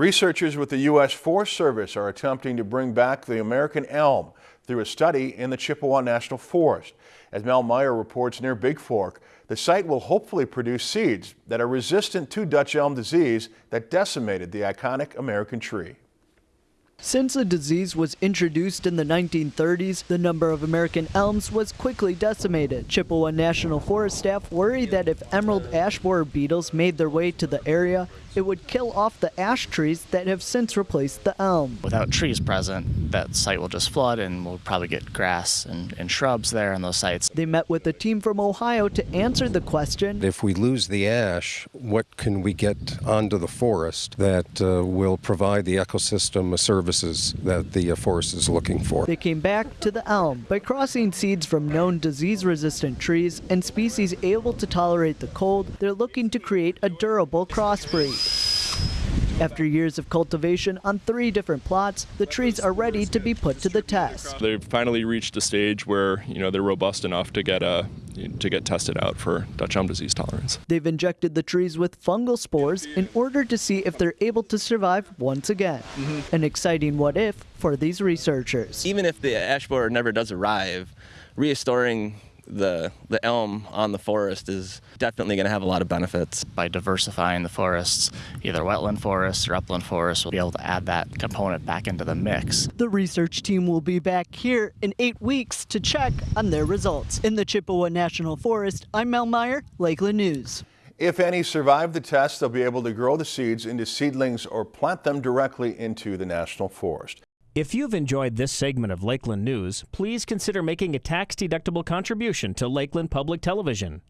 Researchers with the U.S. Forest Service are attempting to bring back the American elm through a study in the Chippewa National Forest. As Mel Meyer reports near Bigfork, the site will hopefully produce seeds that are resistant to Dutch elm disease that decimated the iconic American tree. Since the disease was introduced in the 1930s, the number of American elms was quickly decimated. Chippewa National Forest staff worry that if emerald ash borer beetles made their way to the area, it would kill off the ash trees that have since replaced the elm. Without trees present, that site will just flood and we'll probably get grass and, and shrubs there on those sites. They met with a team from Ohio to answer the question. If we lose the ash, what can we get onto the forest that uh, will provide the ecosystem services that the uh, forest is looking for? They came back to the elm by crossing seeds from known disease-resistant trees and species able to tolerate the cold. They're looking to create a durable crossbreed. After years of cultivation on three different plots, the trees are ready to be put to the test. They've finally reached a stage where you know they're robust enough to get a to get tested out for Dutch elm disease tolerance. They've injected the trees with fungal spores in order to see if they're able to survive once again. Mm -hmm. An exciting what if for these researchers. Even if the ash borer never does arrive, restoring the the elm on the forest is definitely going to have a lot of benefits. By diversifying the forests, either wetland forests or upland forests, we'll be able to add that component back into the mix. The research team will be back here in eight weeks to check on their results. In the Chippewa National Forest, I'm Mel Meyer, Lakeland News. If any survive the test, they'll be able to grow the seeds into seedlings or plant them directly into the National Forest. If you've enjoyed this segment of Lakeland News, please consider making a tax-deductible contribution to Lakeland Public Television.